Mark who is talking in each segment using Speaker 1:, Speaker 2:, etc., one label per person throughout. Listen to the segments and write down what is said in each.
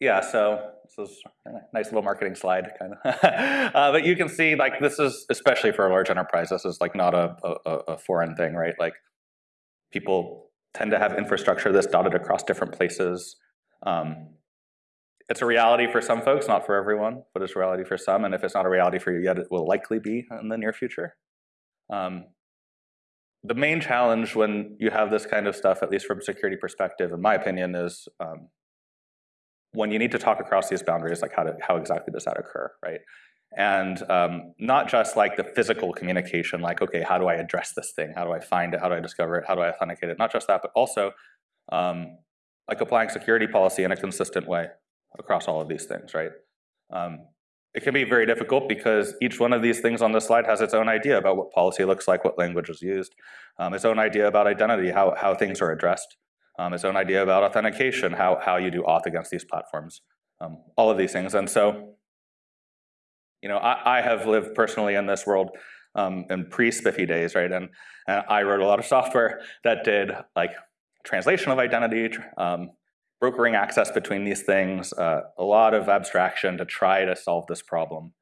Speaker 1: Yeah, so this is a nice little marketing slide, kind of. uh, but you can see, like, this is especially for a large enterprise. This is like not a, a, a foreign thing, right? Like, people tend to have infrastructure that's dotted across different places. Um, it's a reality for some folks, not for everyone, but it's a reality for some. And if it's not a reality for you yet, it will likely be in the near future. Um, the main challenge when you have this kind of stuff, at least from a security perspective, in my opinion, is um, when you need to talk across these boundaries, like how, to, how exactly does that occur, right? And um, not just like the physical communication, like, okay, how do I address this thing? How do I find it? How do I discover it? How do I authenticate it? Not just that, but also um, like applying security policy in a consistent way across all of these things, right? Um, it can be very difficult because each one of these things on this slide has its own idea about what policy looks like, what language is used, um, its own idea about identity, how, how things are addressed um, its own idea about authentication, how, how you do auth against these platforms, um, all of these things. And so, you know, I, I have lived personally in this world um, in pre-SPIFFE days, right? And, and, I wrote a lot of software that did like translation of identity, um, brokering access between these things, uh, a lot of abstraction to try to solve this problem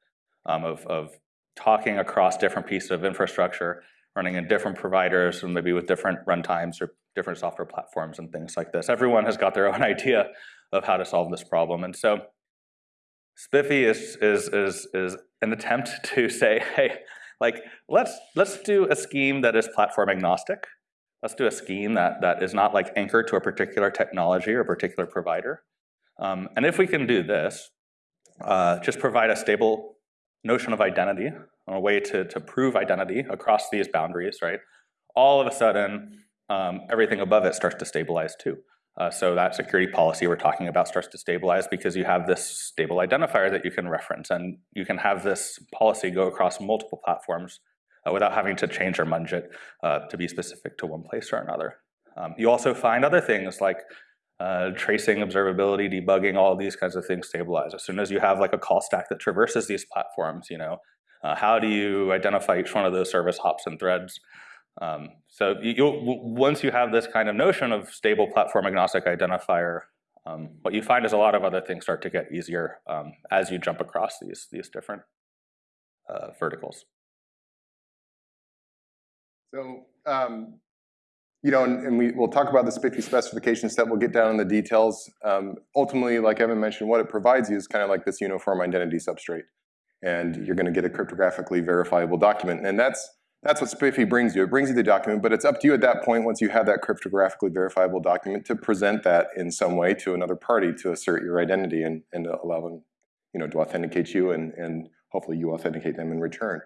Speaker 1: um, of, of talking across different pieces of infrastructure, running in different providers and maybe with different runtimes or different software platforms and things like this. Everyone has got their own idea of how to solve this problem. And so SPIFFE is, is, is, is an attempt to say, hey, like, let's, let's do a scheme that is platform agnostic. Let's do a scheme that, that is not like anchored to a particular technology or a particular provider. Um, and if we can do this, uh, just provide a stable notion of identity, a way to, to prove identity across these boundaries, right? All of a sudden, um, everything above it starts to stabilize too. Uh, so that security policy we're talking about starts to stabilize because you have this stable identifier that you can reference and you can have this policy go across multiple platforms uh, without having to change or munge it uh, to be specific to one place or another. Um, you also find other things like uh, tracing, observability, debugging, all these kinds of things stabilize. As soon as you have like a call stack that traverses these platforms, you know, uh, how do you identify each one of those service hops and threads? Um, so once you have this kind of notion of stable platform agnostic identifier, um, what you find is a lot of other things start to get easier um, as you jump across these, these different uh, verticals.
Speaker 2: So, um, you know, and, and, we, we'll talk about the SPIFFE specification step, we'll get down in the details. Um, ultimately, like Evan mentioned, what it provides you is kind of like this uniform identity substrate. And you're gonna get a cryptographically verifiable document. And that's that's what SPIFFE brings you. It brings you the document, but it's up to you at that point, once you have that cryptographically verifiable document, to present that in some way to another party to assert your identity and, and allow them you know, to authenticate you and, and hopefully you authenticate them in return.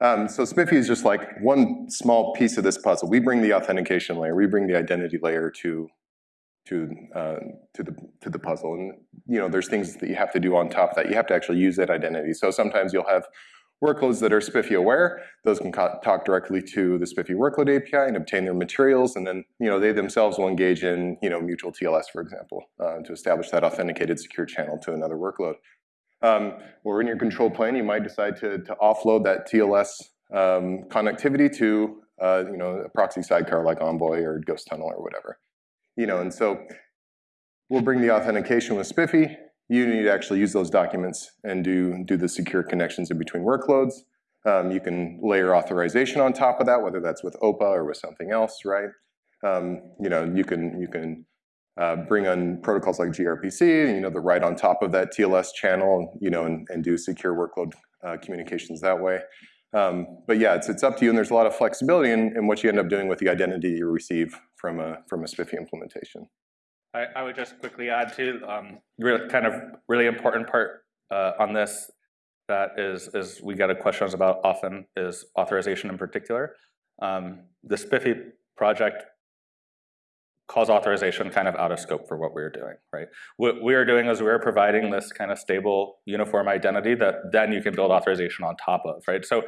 Speaker 2: Um, so SPIFFE is just like one small piece of this puzzle. We bring the authentication layer, we bring the identity layer to to uh, to the to the puzzle, and you know there's things that you have to do on top of that. You have to actually use that identity. So sometimes you'll have Workloads that are SPIFFE aware, those can talk directly to the SPIFFE workload API and obtain their materials, and then you know they themselves will engage in you know mutual TLS, for example, uh, to establish that authenticated secure channel to another workload. Um, or in your control plane, you might decide to, to offload that TLS um, connectivity to uh, you know a proxy sidecar like Envoy or Ghostunnel or whatever. You know, and so we'll bring the authentication with SPIFFE, you need to actually use those documents and do, do the secure connections in between workloads. Um, you can layer authorization on top of that, whether that's with OPA or with something else, right? Um, you know, you can, you can uh, bring on protocols like gRPC, you know, the right on top of that TLS channel, you know, and, and do secure workload uh, communications that way. Um, but yeah, it's, it's up to you, and there's a lot of flexibility in, in what you end up doing with the identity you receive from a, from a SPIFFE implementation.
Speaker 1: I, I would just quickly add to um, really kind of really important part uh, on this that is is we get a questions about often is authorization in particular. Um, the SPIFFE project calls authorization kind of out of scope for what we are doing, right? What we are doing is we're providing this kind of stable uniform identity that then you can build authorization on top of, right? So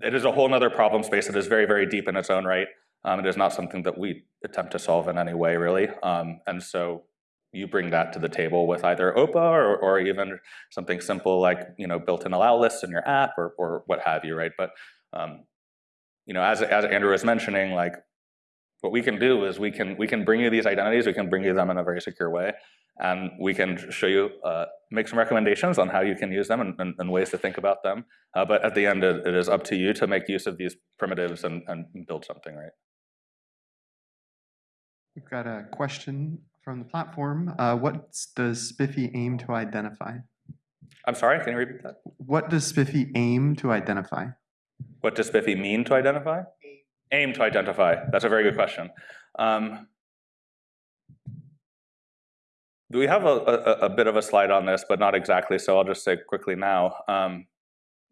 Speaker 1: it is a whole other problem space that is very, very deep in its own right. Um, it is not something that we attempt to solve in any way, really. Um, and so you bring that to the table with either OPA or, or even something simple like you know built-in allow lists in your app or, or what have you, right? But um, you know, as, as Andrew was mentioning, like what we can do is we can we can bring you these identities, we can bring you them in a very secure way, and we can show you, uh, make some recommendations on how you can use them and, and, and ways to think about them. Uh, but at the end, it, it is up to you to make use of these primitives and, and build something, right?
Speaker 3: We've got a question from the platform. Uh, what does SPIFFE aim to identify?
Speaker 1: I'm sorry, can you repeat that?
Speaker 3: What does SPIFFE aim to identify?
Speaker 1: What does SPIFFE mean to identify? Aim to identify. That's a very good question. Um, we have a, a, a, bit of a slide on this, but not exactly, so I'll just say quickly now. Um,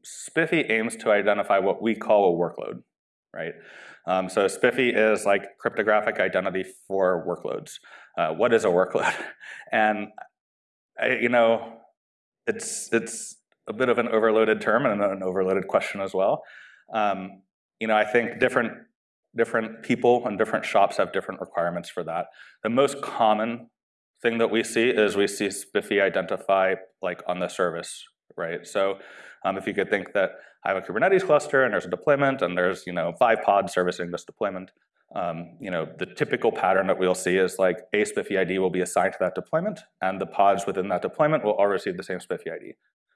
Speaker 1: SPIFFE aims to identify what we call a workload, right? Um, so SPIFFE is like cryptographic identity for workloads. Uh, what is a workload? And I, you know, it's it's a bit of an overloaded term and an overloaded question as well. Um, you know, I think different different people and different shops have different requirements for that. The most common thing that we see is we see SPIFFE identify like on the service, right? So um, if you could think that I have a Kubernetes cluster and there's a deployment and there's you know five pods servicing this deployment, um, you know the typical pattern that we'll see is like a SPIFFE ID will be assigned to that deployment and the pods within that deployment will all receive the same SPIFFE ID.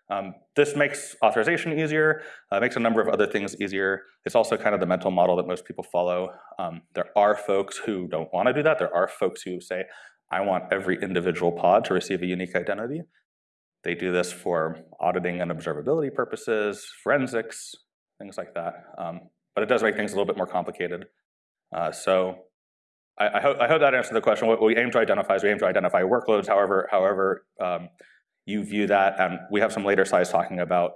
Speaker 1: Um, this makes authorization easier, uh, makes a number of other things easier. It's also kind of the mental model that most people follow. Um, there are folks who don't want to do that. There are folks who say, I want every individual pod to receive a unique identity. They do this for auditing and observability purposes, forensics, things like that. Um, but it does make things a little bit more complicated. Uh, so I, I, hope, I hope that answered the question. What we aim to identify is we aim to identify workloads, however, however um, you view that. And we have some later slides talking about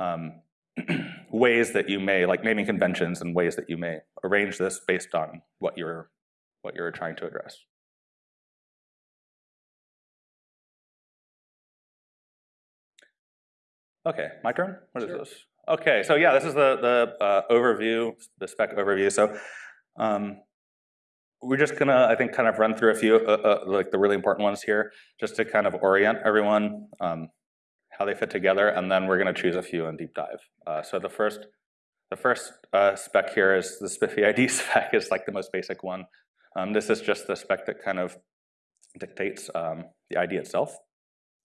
Speaker 1: um, ways that you may, like naming conventions and ways that you may arrange this based on what you're, what you're trying to address. Okay, my turn? What is
Speaker 2: Sure.
Speaker 1: this? Okay, so yeah, this is the, the uh, overview, the spec overview. So um, we're just gonna, I think, kind of run through a few, uh, uh, like the really important ones here, just to kind of orient everyone, um, how they fit together, and then we're gonna choose a few and deep dive. Uh, so the first, the first uh, spec here is the SPIFFE ID spec is like the most basic one. Um, this is just the spec that kind of dictates um, the ID itself,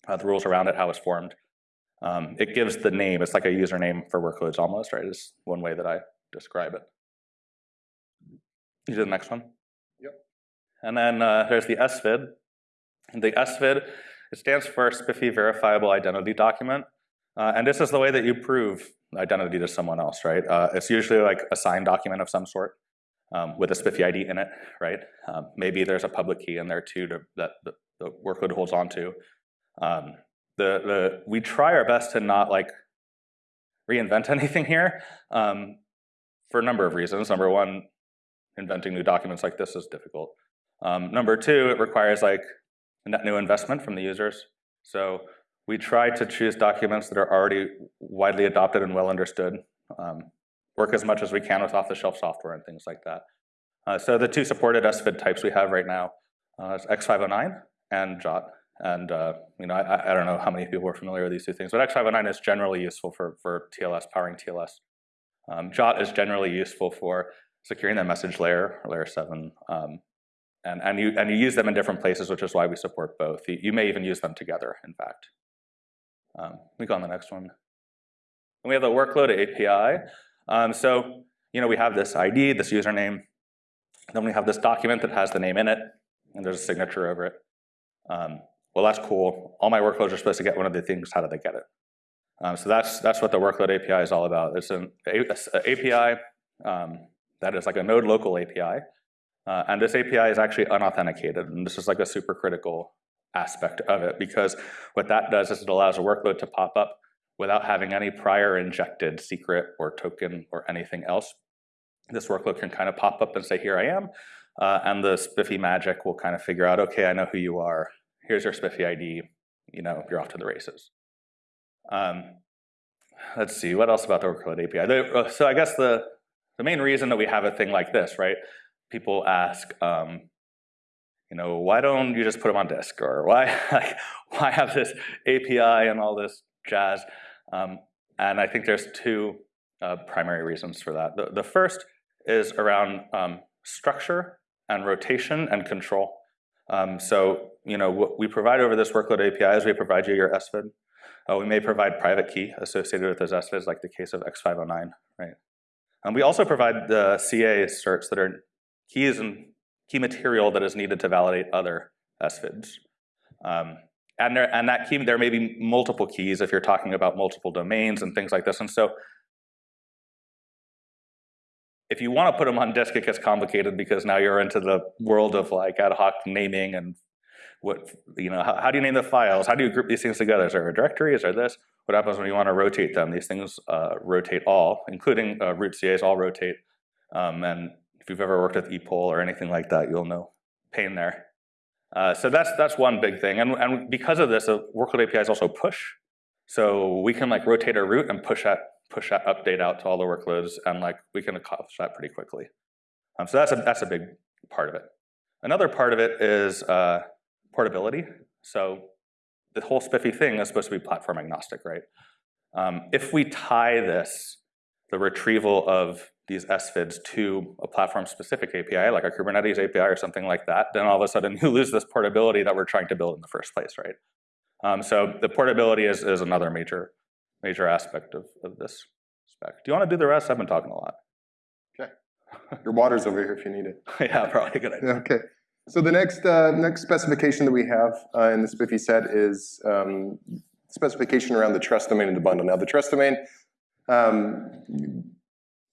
Speaker 1: uh, the rules around it, how it's formed. Um, it gives the name, it's like a username for workloads almost, right? Is one way that I describe it. You do the next one?
Speaker 2: Yep.
Speaker 1: And then uh, there's the SVID. The SVID, it stands for SPIFFE Verifiable Identity Document. Uh, and this is the way that you prove identity to someone else, right? Uh, it's usually like a signed document of some sort um, with a SPIFFE ID in it, right? Um, maybe there's a public key in there too to, that the, the workload holds on to. Um, the, the, we try our best to not like reinvent anything here um, for a number of reasons. Number one, inventing new documents like this is difficult. Um, number two, it requires like net new investment from the users. So we try to choose documents that are already widely adopted and well understood. Um, work as much as we can with off-the-shelf software and things like that. Uh, so the two supported SVID types we have right now uh, is X509 and JWT. And uh, you know, I, I, don't know how many people are familiar with these two things, but X509 is generally useful for, for TLS, powering TLS. Um, JWT is generally useful for securing the message layer, layer 7. Um, and, and, you, and you use them in different places, which is why we support both. You, you may even use them together, in fact. Um, we go on the next one. And we have the workload API. Um, so, you know, we have this ID, this username. Then we have this document that has the name in it, and there's a signature over it. Well, that's cool. All my workloads are supposed to get one of the things. How do they get it? Um, so that's that's what the workload API is all about. It's an API um, that is like a node local API, uh, and this API is actually unauthenticated, and this is like a super critical aspect of it because what that does is it allows a workload to pop up without having any prior injected secret or token or anything else. This workload can kind of pop up and say, "Here I am," uh, and the SPIFFE magic will kind of figure out, "Okay, I know who you are." Here's your SPIFFE ID, you know, you're off to the races. Um, let's see, what else about the workload API? Uh, so I guess the, the main reason that we have a thing like this, right? People ask, um, you know, why don't you just put them on disk? Or why, like, why have this API and all this jazz? Um, and I think there's two uh, primary reasons for that. The, the first is around um, structure and rotation and control. Um, so, you know, what we provide over this workload API is we provide you your SVID. Uh, we may provide private key associated with those SVIDs, like the case of X509, right? And we also provide the CA certs that are keys and key material that is needed to validate other SVIDs. Um, and, there, and that key, there may be multiple keys if you're talking about multiple domains and things like this. And so if you want to put them on disk, it gets complicated because now you're into the world of like ad hoc naming and what, you know, how, how do you name the files? How do you group these things together? Is there a directory? Is there this? What happens when you want to rotate them? These things uh, rotate all, including uh, root CAs all rotate. Um, and if you've ever worked with epoll or anything like that, you'll know pain there. Uh, so that's that's one big thing, and, and because of this, a workload API is also push. So we can like rotate our root and push that push that update out to all the workloads, and like we can accomplish that pretty quickly. Um, so that's a that's a big part of it. Another part of it is uh, portability. So the whole SPIFFE thing is supposed to be platform agnostic, right? Um, if we tie this, the retrieval of these SVIDs to a platform-specific API, like a Kubernetes API or something like that, then all of a sudden you lose this portability that we're trying to build in the first place, right? Um, so the portability is, is another major, major aspect of, of this spec. Do you want to do the rest? I've been talking a lot.
Speaker 2: Okay. Your water's over here if you need it.
Speaker 1: yeah, probably a good idea.
Speaker 2: Okay. So the next uh, next specification that we have uh, in the SPIFFE set is um, specification around the trust domain in the bundle. Now the trust domain um,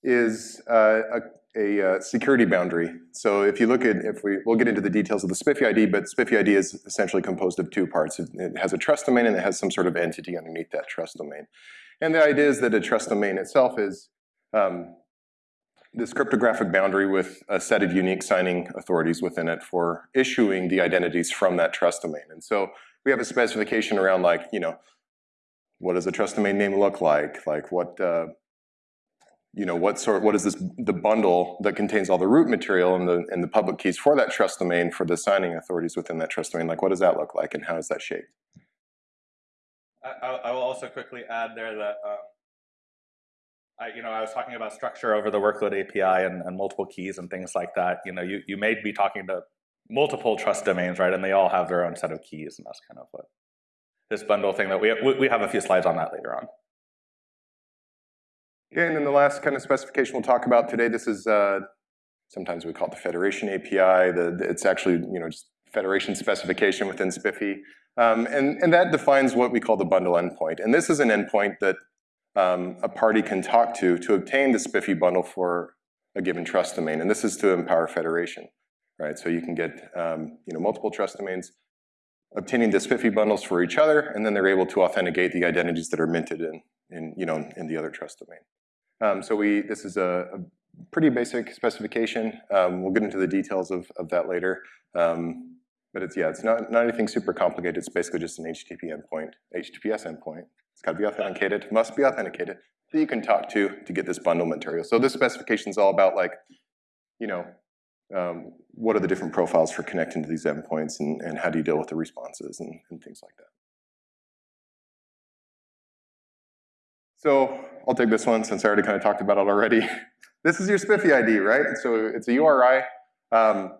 Speaker 2: is uh, a, a, uh, security boundary. So if you look at, if we, we'll get into the details of the SPIFFE ID, but SPIFFE ID is essentially composed of two parts. It, it has a trust domain and it has some sort of entity underneath that trust domain. And the idea is that a trust domain itself is um, this cryptographic boundary with a set of unique signing authorities within it for issuing the identities from that trust domain. And so we have a specification around like, you know, what does a trust domain name look like? Like what, uh, you know, what sort, what is this, the bundle that contains all the root material and the, and the public keys for that trust domain for the signing authorities within that trust domain? Like what does that look like and how is that shaped?
Speaker 1: I, I will also quickly add there that um, I, you know, I was talking about structure over the workload API and, and, multiple keys and things like that. You know, you, you may be talking to multiple trust domains, right? And they all have their own set of keys, and that's kind of what this bundle thing that we we have a few slides on that later on.
Speaker 2: And then the last kind of specification we'll talk about today, this is, uh, sometimes we call it the Federation API. The, it's actually, you know, just Federation specification within SPIFFE. Um, and, and that defines what we call the bundle endpoint. And this is an endpoint that um, a party can talk to to obtain the SPIFFE bundle for a given trust domain. And this is to empower federation, right? So you can get um, you know, multiple trust domains obtaining the SPIFFE bundles for each other, and then they're able to authenticate the identities that are minted in, in, you know, in the other trust domain. Um, so we, this is a, a pretty basic specification. Um, we'll get into the details of, of that later. Um, but it's, yeah, it's not, not anything super complicated. It's basically just an HTTP endpoint, HTTPS endpoint it's got to be authenticated, must be authenticated, that you can talk to to get this bundle material. So this specification is all about like, you know, um, what are the different profiles for connecting to these endpoints and, and how do you deal with the responses and, and things like that. So I'll take this one since I already kind of talked about it already. this is your SPIFFE ID, right? So it's a URI. Um,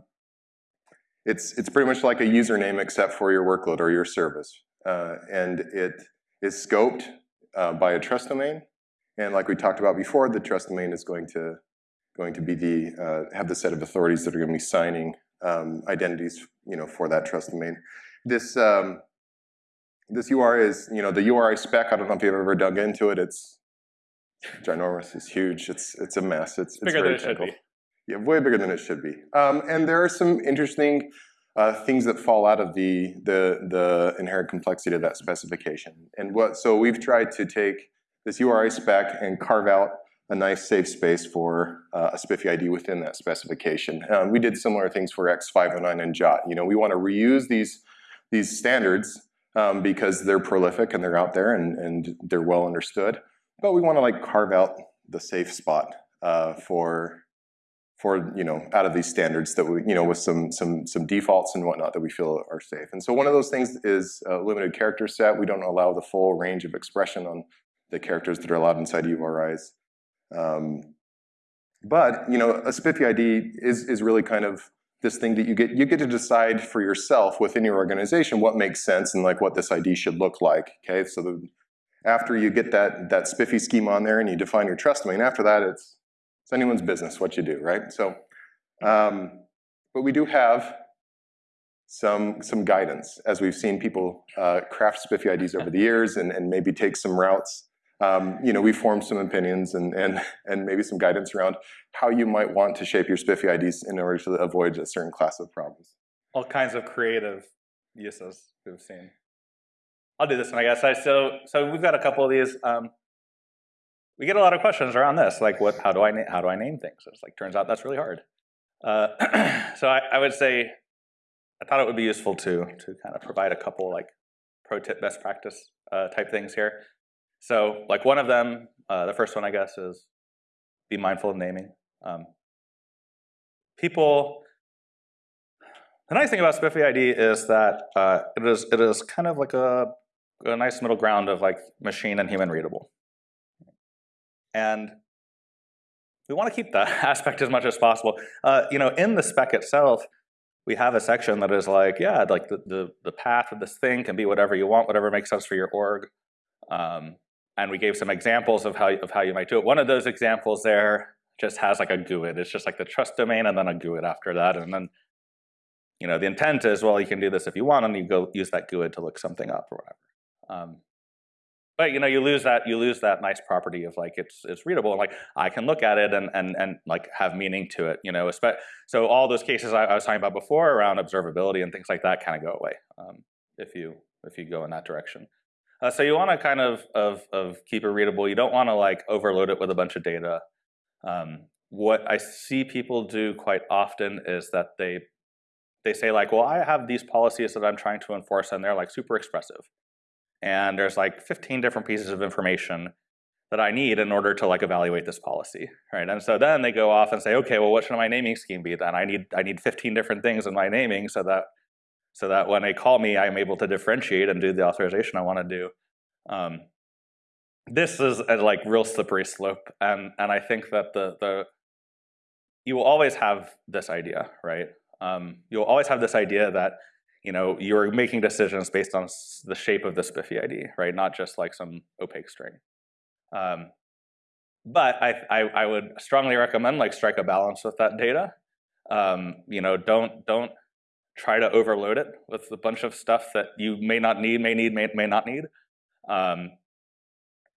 Speaker 2: it's, it's pretty much like a username except for your workload or your service. Uh, and it is scoped uh, by a trust domain. And like we talked about before, the trust domain is going to going to be the uh, have the set of authorities that are going to be signing um, identities, you know, for that trust domain. This um, this URI is, you know, the URI spec. I don't know if you've ever dug into it. It's ginormous. It's huge. It's it's a mess. It's, it's,
Speaker 1: bigger than it should be.
Speaker 2: Yeah, way bigger than it should be. Um, and there are some interesting uh, things that fall out of the, the, the inherent complexity of that specification. And what, so we've tried to take this URI spec and carve out a nice safe space for uh, a SPIFFE ID within that specification. Um, we did similar things for X509 and JWT. You know, we want to reuse these, these standards um, because they're prolific and they're out there and, and they're well understood. But we want to like carve out the safe spot uh, for for you know out of these standards that we you know with some some some defaults and whatnot that we feel are safe. And so one of those things is a limited character set. We don't allow the full range of expression on the characters that are allowed inside URIs. Um, but you know a SPIFFE ID is is really kind of this thing that you get, you get to decide for yourself within your organization what makes sense and like what this ID should look like, okay? So the, after you get that, that SPIFFE scheme on there and you define your trust domain, after that it's, it's anyone's business what you do, right? So, um, but we do have some, some guidance as we've seen people uh, craft SPIFFE IDs over the years and, and maybe take some routes um, you know, we formed some opinions and, and, and maybe some guidance around how you might want to shape your SPIFFE IDs in order to avoid a certain class of problems.
Speaker 1: All kinds of creative uses we've seen. I'll do this one, I guess. So, so we've got a couple of these. Um, we get a lot of questions around this, like what, how do I, how do I name things? It's like, turns out that's really hard. Uh, so I, I would say, I thought it would be useful to, to kind of provide a couple like pro tip best practice uh, type things here. So like one of them, uh, the first one I guess is be mindful of naming. Um, people, the nice thing about SPIFFE ID is that uh, it is it is kind of like a, a nice middle ground of like machine and human readable. And we want to keep that aspect as much as possible. Uh, you know, in the spec itself, we have a section that is like, yeah, like the, the, the path of this thing can be whatever you want, whatever makes sense for your org. Um, and we gave some examples of how, of how you might do it. One of those examples there just has like a GUID. It's just like the trust domain and then a GUID after that. And then, you know, the intent is, well, you can do this if you want, and you go use that GUID to look something up or whatever. Um, but you know, you lose that you lose that nice property of like it's it's readable. Like I can look at it and and and like have meaning to it. You know, so all those cases I, I was talking about before around observability and things like that kind of go away um, if you if you go in that direction. Uh, so you want to kind of, of, of keep it readable. You don't want to like overload it with a bunch of data. Um, what I see people do quite often is that they they say like, well, I have these policies that I'm trying to enforce, and they're like super expressive. And there's like 15 different pieces of information that I need in order to like evaluate this policy, right? And so then they go off and say, okay, well, what should my naming scheme be then? I need I need 15 different things in my naming so that so that when they call me, I'm able to differentiate and do the authorization I want to do. Um, this is a like real slippery slope, and and I think that the the you will always have this idea, right? Um, you'll always have this idea that you know you're making decisions based on the shape of the SPIFFE ID, right? Not just like some opaque string. Um, but I, I, I would strongly recommend like strike a balance with that data. Um, you know, don't don't try to overload it with a bunch of stuff that you may not need, may need, may, may not need. Um,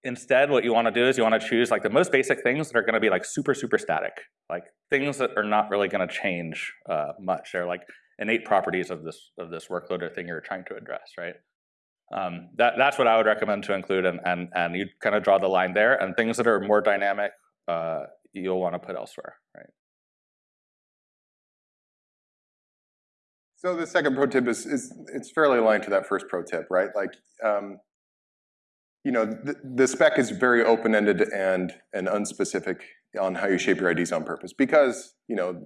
Speaker 1: instead, what you want to do is you want to choose like the most basic things that are going to be like super, super static, like things that are not really going to change uh, much. They're like innate properties of this of this workload or thing you're trying to address, right? Um, that, that's what I would recommend to include, and, and, and you kind of draw the line there, and things that are more dynamic, uh, you'll want to put elsewhere, right?
Speaker 2: So the second pro tip is, is it's fairly aligned to that first pro tip, right? Like, um, you know, the, the spec is very open-ended and, and unspecific on how you shape your IDs on purpose because, you know,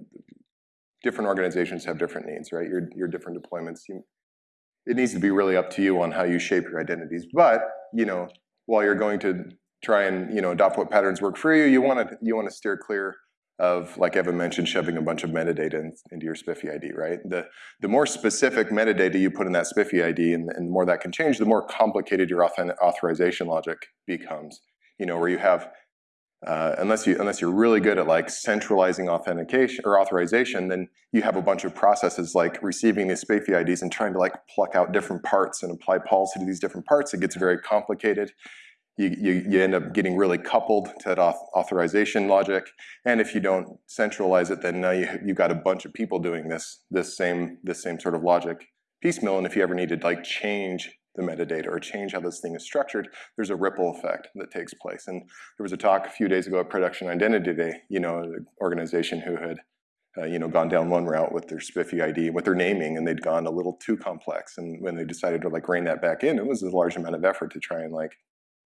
Speaker 2: different organizations have different needs, right? Your, your different deployments. You, it needs to be really up to you on how you shape your identities. But, you know, while you're going to try and, you know, adopt what patterns work for you, you want to you want to steer clear of, like Evan mentioned, shoving a bunch of metadata in, into your SPIFFE ID, right? The, the more specific metadata you put in that SPIFFE ID and, and the more that can change, the more complicated your authorization logic becomes. You know, where you have, uh, unless, you, unless you're really good at like centralizing authentication or authorization, then you have a bunch of processes like receiving these SPIFFE IDs and trying to like pluck out different parts and apply policy to these different parts. It gets very complicated you, you, you, end up getting really coupled to that auth authorization logic. And if you don't centralize it, then now you, you've got a bunch of people doing this, this, same, this same sort of logic piecemeal. And if you ever need to like change the metadata or change how this thing is structured, there's a ripple effect that takes place. And there was a talk a few days ago at Production Identity Day, you know, an organization who had uh, you know, gone down one route with their SPIFFE ID, with their naming, and they'd gone a little too complex. And when they decided to like rein that back in, it was a large amount of effort to try and like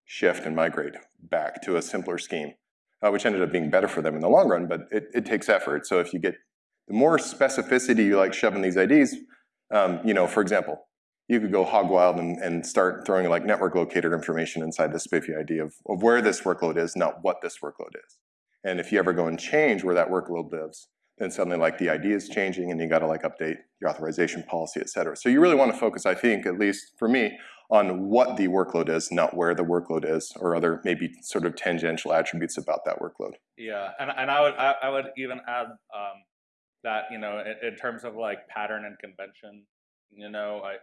Speaker 2: shift and migrate back to a simpler scheme, uh, which ended up being better for them in the long run, but it, it takes effort. So if you get the more specificity you like shoving these IDs, um, you know, for example, you could go hog wild and, and, start throwing like network locator information inside the SPIFFE ID of, of where this workload is, not what this workload is. And if you ever go and change where that workload lives, then suddenly like the ID is changing and you got to like update your authorization policy, et cetera. So you really want to focus, I think, at least for me, on what the workload is, not where the workload is, or other maybe sort of tangential attributes about that workload.
Speaker 1: Yeah, and, and I would I, I would even add um, that you know in, in, terms of like pattern and convention, you know, I,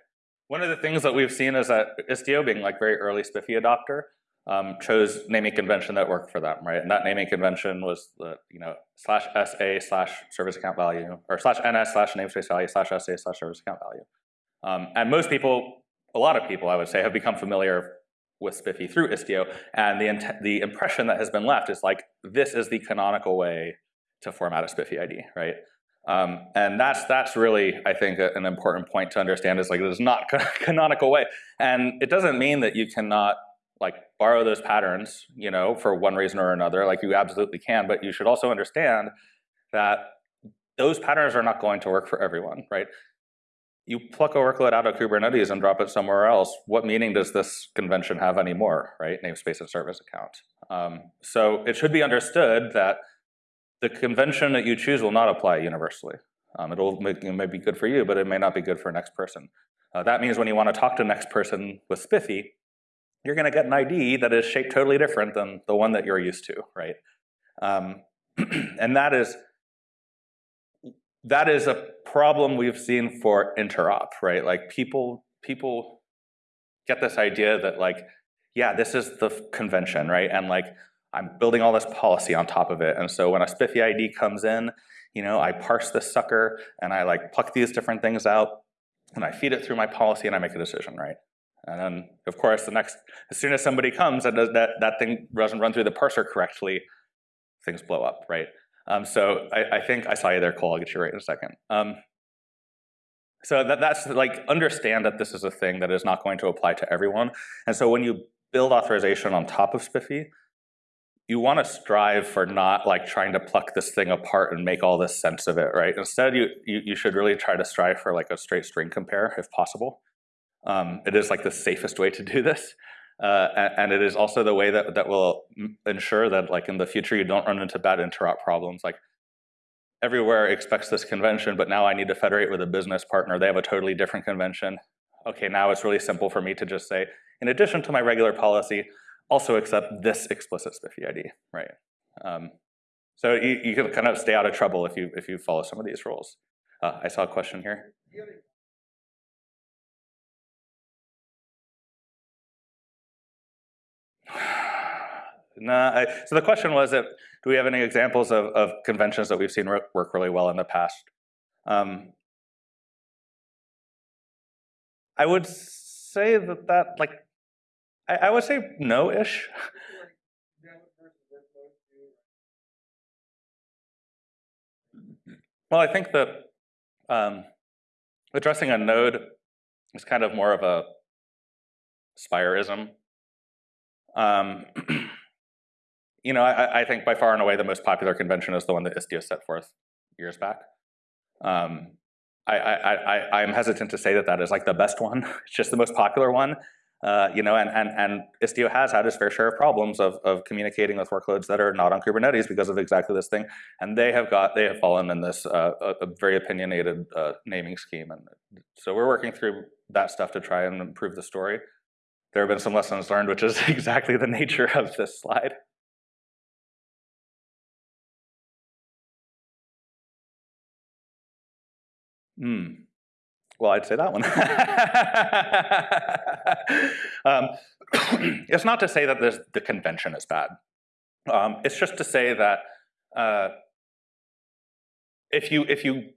Speaker 1: one of the things that we've seen is that Istio being like very early SPIFFE adopter um, chose naming convention that worked for them, right? And that naming convention was the you know slash SA slash service account value or slash NS slash namespace value slash SA slash service account value. Um, and most people a lot of people, I would say, have become familiar with SPIFFE through Istio, and the, the impression that has been left is like, this is the canonical way to format a SPIFFE ID, right? Um, and that's that's really, I think, a, an important point to understand is like, it is not canonical way. And it doesn't mean that you cannot like borrow those patterns, you know, for one reason or another, like you absolutely can, but you should also understand that those patterns are not going to work for everyone, right? you pluck a workload out of Kubernetes and drop it somewhere else, what meaning does this convention have anymore, right? Namespace and service account. Um, so it should be understood that the convention that you choose will not apply universally. Um, it'll make, it may be good for you, but it may not be good for next person. Uh, that means when you want to talk to next person with SPIFFE, you're going to get an ID that is shaped totally different than the one that you're used to, right? Um, and that is that is a problem we've seen for interop, right? Like people, people get this idea that like, yeah, this is the convention, right? And like, I'm building all this policy on top of it. And so when a SPIFFE ID comes in, you know, I parse this sucker and I like pluck these different things out and I feed it through my policy and I make a decision, right? And then, of course, the next, as soon as somebody comes and that, that thing doesn't run through the parser correctly, things blow up, right? Um, so I, I, think I saw you there, Cole. I'll get you right in a second. Um, so that, that's like, understand that this is a thing that is not going to apply to everyone. And so when you build authorization on top of SPIFFE, you want to strive for not like trying to pluck this thing apart and make all this sense of it, right? Instead, you, you, you should really try to strive for like a straight string compare if possible. Um, it is like the safest way to do this. Uh, and, it is also the way that, that will ensure that like in the future you don't run into bad interop problems. Like everywhere expects this convention, but now I need to federate with a business partner. They have a totally different convention. Okay, now it's really simple for me to just say, in addition to my regular policy, also accept this explicit SPIFFE ID, right? Um, so you, you can kind of stay out of trouble if you if you follow some of these rules. Uh, I saw a question here. No, so the question was that do we have any examples of, of conventions that we've seen work really well in the past? Um, I would say that that like I, I would say no-ish. well, I think that um, addressing a node is kind of more of a spireism. Um, you know, I, I, think by far and away the most popular convention is the one that Istio set forth years back. Um, I, I, am hesitant to say that that is like the best one. it's just the most popular one. Uh, you know, and, and, and Istio has had its fair share of problems of, of communicating with workloads that are not on Kubernetes because of exactly this thing. And they have got, they have fallen in this uh, a, a very opinionated uh, naming scheme. And so we're working through that stuff to try and improve the story. There have been some lessons learned, which is exactly the nature of this slide. Hmm. Well, I'd say that one. um, it's not to say that the convention is bad. Um, it's just to say that uh, if you if you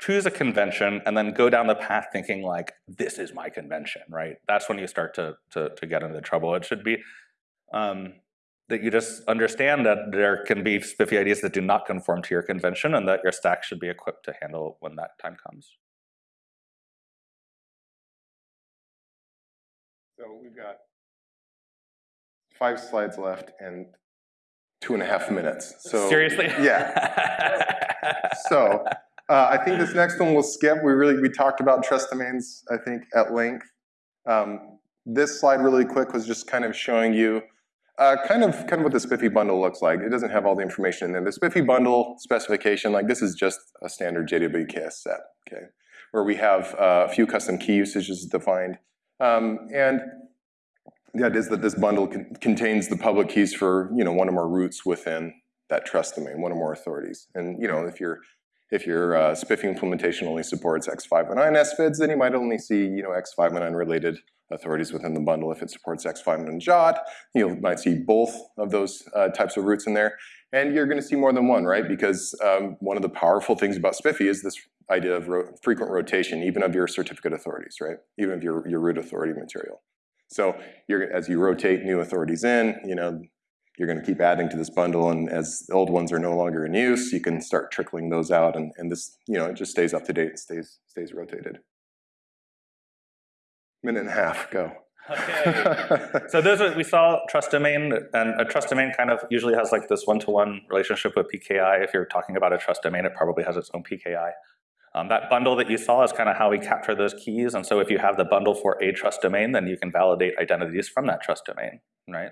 Speaker 1: choose a convention and then go down the path thinking like this is my convention, right? That's when you start to to, to get into trouble. It should be um, that you just understand that there can be SPIFFE IDs that do not conform to your convention and that your stack should be equipped to handle when that time comes.
Speaker 2: So we've got five slides left and two and a half minutes. So
Speaker 1: Seriously?
Speaker 2: Yeah. so uh, I think this next one we'll skip. We really, we talked about trust domains, I think, at length. Um, this slide really quick was just kind of showing you Uh, kind of, kind of what the SPIFFE bundle looks like. It doesn't have all the information in there. The SPIFFE bundle specification, like this is just a standard JWKS set, okay, where we have uh, a few custom key usages defined, um, and the idea is that this bundle con contains the public keys for you know one or more roots within that trust domain, one or more authorities. And you know if your if your uh, SPIFFE implementation only supports X509 SVIDs, then you might only see you know X509 related authorities within the bundle. If it supports X509 JWT, you might see both of those uh, types of roots in there. And you're going to see more than one, right? Because um, one of the powerful things about SPIFFE is this idea of ro frequent rotation, even of your certificate authorities, right? Even of your, your root authority material. So you're, as you rotate new authorities in, you know, you're going to keep adding to this bundle, and as the old ones are no longer in use, you can start trickling those out, and, and this, you know, it just stays up to date and stays stays rotated. Minute and a half, go.
Speaker 1: Okay. so those are, we saw trust domain, and a trust domain kind of usually has like this one-to-one relationship with PKI. If you're talking about a trust domain, it probably has its own PKI. Um, that bundle that you saw is kind of how we capture those keys, and so if you have the bundle for a trust domain, then you can validate identities from that trust domain, right?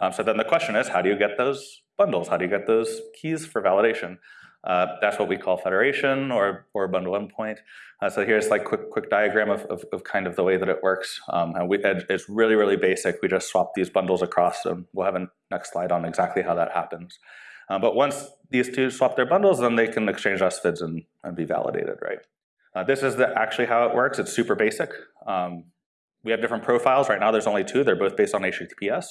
Speaker 1: Um, so then the question is, how do you get those bundles? How do you get those keys for validation? Uh, that's what we call federation or, or bundle endpoint. Uh, so here's like quick quick diagram of, of, of, kind of the way that it works. Um, and we, it's really, really basic. We just swap these bundles across and we'll have a next slide on exactly how that happens. Uh, but once these two swap their bundles, then they can exchange SVIDs and, and be validated, right? Uh, this is the, actually how it works. It's super basic. Um, we have different profiles. Right now there's only two. They're both based on HTTPS.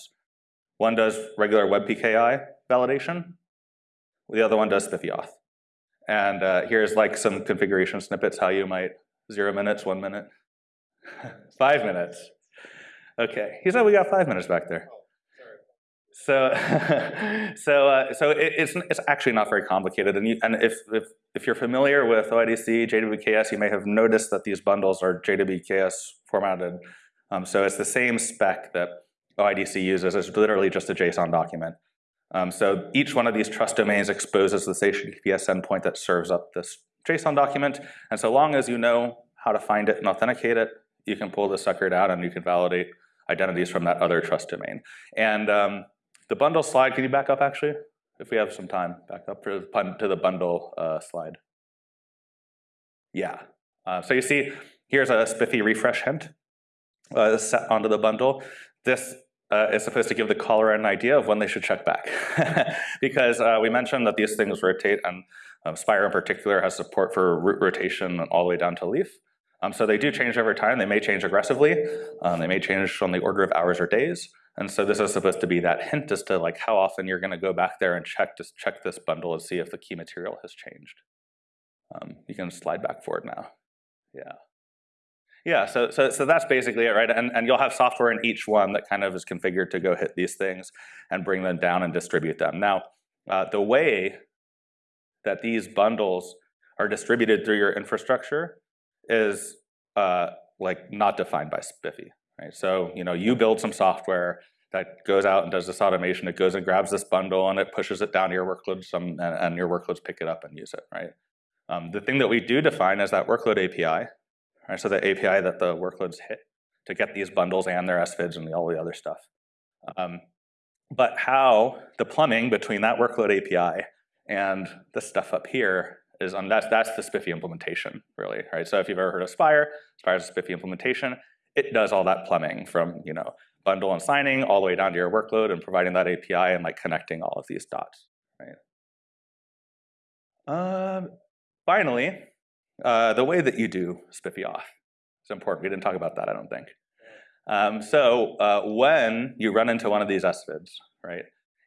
Speaker 1: One does regular WebPKI validation. The other one does SpiffyAuth. And uh, here's like some configuration snippets, how you might, zero minutes, one minute, five minutes. Okay, he said we got five minutes back there. So, so, uh, so it, it's, it's actually not very complicated. And, you, and if, if, if you're familiar with OIDC, JWKS, you may have noticed that these bundles are JWKS formatted. Um, so it's the same spec that OIDC uses. is literally just a JSON document. Um, so each one of these trust domains exposes this HTTPS endpoint that serves up this JSON document. And so long as you know how to find it and authenticate it, you can pull the sucker out and you can validate identities from that other trust domain. And um, the bundle slide, can you back up actually? If we have some time, back up to, to the bundle uh, slide. Yeah. Uh, so you see, here's a SPIFFE refresh hint uh, set onto the bundle. This uh, is supposed to give the caller an idea of when they should check back. because uh, we mentioned that these things rotate, and um, Spire in particular has support for root rotation all the way down to leaf. Um, so they do change over time. They may change aggressively. Um, they may change on the order of hours or days. And so this is supposed to be that hint as to like how often you're going to go back there and check to check this bundle and see if the key material has changed. Um, you can slide back forward now. Yeah. Yeah, so, so, so that's basically it, right? And, and you'll have software in each one that kind of is configured to go hit these things and bring them down and distribute them. Now, uh, the way that these bundles are distributed through your infrastructure is uh, like not defined by SPIFFE, right? So, you know, you build some software that goes out and does this automation. It goes and grabs this bundle and it pushes it down to your workloads and, and your workloads pick it up and use it, right? Um, the thing that we do define is that workload API, right? So the API that the workloads hit to get these bundles and their SVIDs and all the other stuff. Um, but how the plumbing between that workload API and the stuff up here is on that's that's the SPIFFE implementation, really, right? So if you've ever heard of Spire, Spire's a SPIFFE implementation. It does all that plumbing from you know bundle and signing all the way down to your workload and providing that API and like connecting all of these dots, right? Uh, finally, uh, the way that you do SPIFFE auth is important. We didn't talk about that, I don't think. Um, so uh, when you run into one of these SVIDs, right,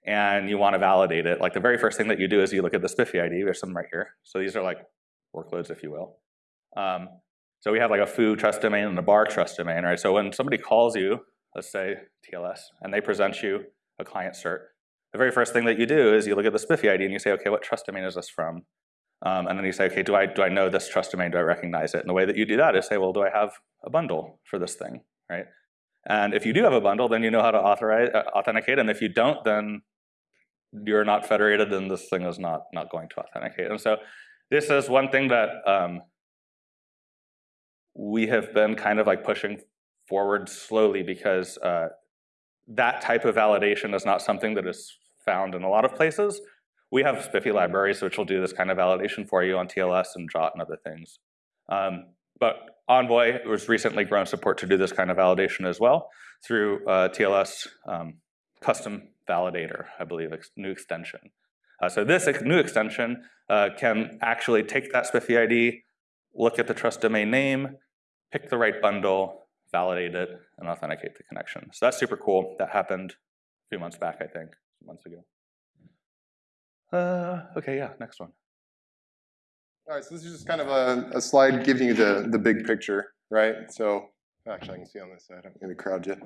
Speaker 1: and you want to validate it, like the very first thing that you do is you look at the SPIFFE ID. There's some right here. So these are like workloads, if you will. Um, so we have like a foo trust domain and a bar trust domain, right? So when somebody calls you, let's say TLS, and they present you a client cert, the very first thing that you do is you look at the SPIFFE ID and you say, okay, what trust domain is this from? Um, and then you say, okay, do I, do I know this trust domain? Do I recognize it? And the way that you do that is say, well, do I have a bundle for this thing, right? And if you do have a bundle, then you know how to authorize, uh, authenticate. And if you don't, then you're not federated and this thing is not, not going to authenticate. And so this is one thing that um, we have been kind of like pushing forward slowly because uh, that type of validation is not something that is found in a lot of places. We have SPIFFE libraries which will do this kind of validation for you on TLS and JOT and other things. Um, but Envoy was recently grown support to do this kind of validation as well through uh, TLS um, custom validator, I believe, ex new extension. Uh, so this ex new extension uh, can actually take that SPIFFE ID, look at the trust domain name, pick the right bundle, validate it, and authenticate the connection. So that's super cool. That happened a few months back, I think, months ago. Uh, okay, yeah, next one.
Speaker 2: All right, so this is just kind of a, a slide giving you the, the big picture, right? So actually, I can see on this side. I'm going to crowd you.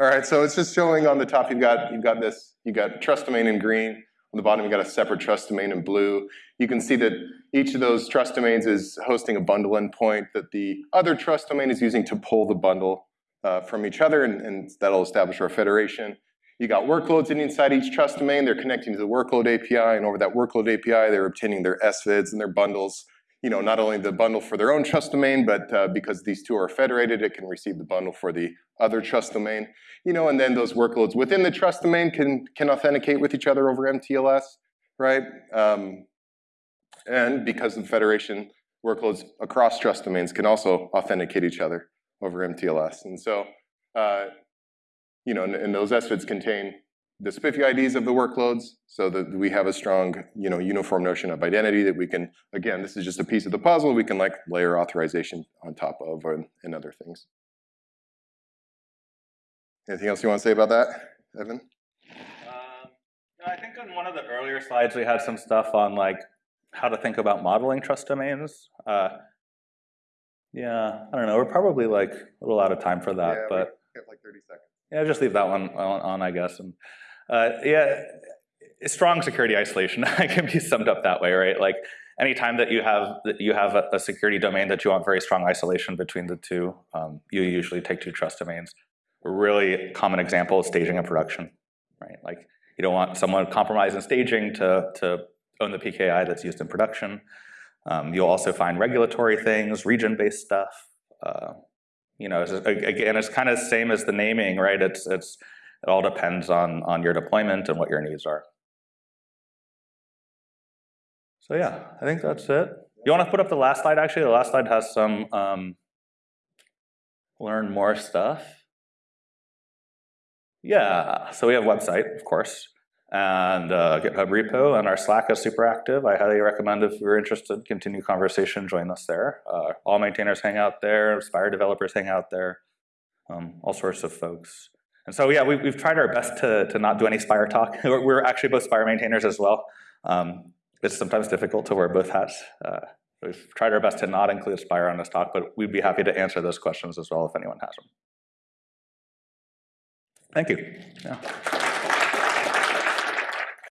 Speaker 2: All right, so it's just showing on the top. You've got you've got this. You've got trust domain in green. On the bottom, you've got a separate trust domain in blue. You can see that each of those trust domains is hosting a bundle endpoint that the other trust domain is using to pull the bundle uh, from each other, and, and that'll establish our federation. You got workloads inside each trust domain. They're connecting to the workload API, and over that workload API, they're obtaining their SVIDs and their bundles. You know, not only the bundle for their own trust domain, but uh, because these two are federated, it can receive the bundle for the other trust domain. You know, and then those workloads within the trust domain can can authenticate with each other over MTLS, right? Um, and because of federation, workloads across trust domains can also authenticate each other over MTLS. And so, uh, you know, and, and those SVIDs contain the SPIFFE IDs of the workloads so that we have a strong, you know, uniform notion of identity that we can, again, this is just a piece of the puzzle, we can like layer authorization on top of and, and other things. Anything else you want to say about that, Evan?
Speaker 1: Um, no, I think on one of the earlier slides we had some stuff on like how to think about modeling trust domains. Uh, yeah, I don't know. We're probably like a little out of time for that,
Speaker 2: Yeah, we
Speaker 1: but
Speaker 2: have like 30 seconds.
Speaker 1: Yeah, just leave that one on, on I guess. And uh, yeah, strong security isolation can be summed up that way, right? Like anytime that you have that you have a, security domain that you want very strong isolation between the two, um, you usually take two trust domains. A really common example is staging and production, right? Like you don't want someone compromised in staging to to own the PKI that's used in production. Um, you'll also find regulatory things, region-based stuff. Uh, you know, it's, again, it's kind of the same as the naming, right? It's it's it all depends on on your deployment and what your needs are. So yeah, I think that's it. You want to put up the last slide? Actually, the last slide has some um, learn more stuff. Yeah, so we have website, of course, and uh, GitHub repo, and our Slack is super active. I highly recommend if you're interested, continue conversation, join us there. Uh, all maintainers hang out there, Spire developers hang out there, um, all sorts of folks. And so yeah, we, we've tried our best to, to not do any Spire talk. We're, we're actually both Spire maintainers as well. Um, it's sometimes difficult to wear both hats. Uh, we've tried our best to not include Spire on this talk, but we'd be happy to answer those questions as well if anyone has them. Thank you. Yeah.